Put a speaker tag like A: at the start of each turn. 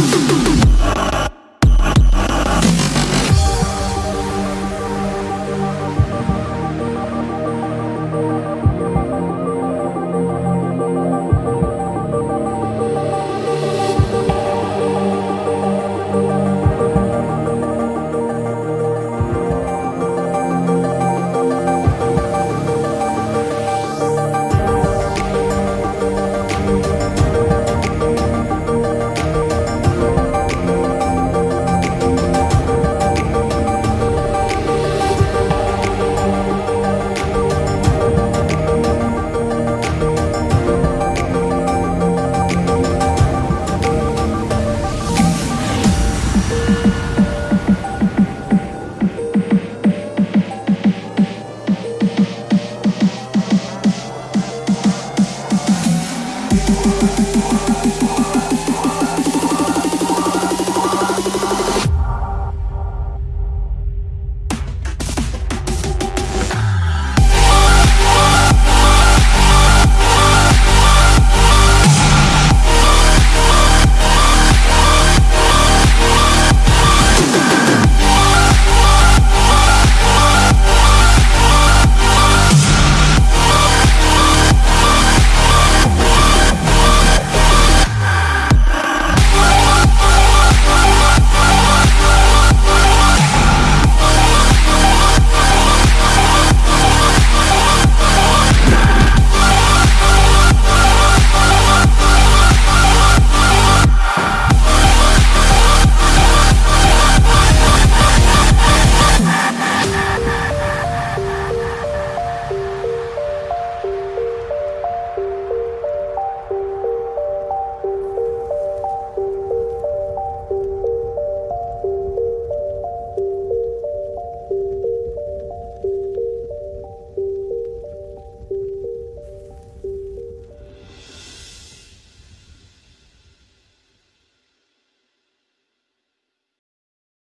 A: Boom, boom, boom.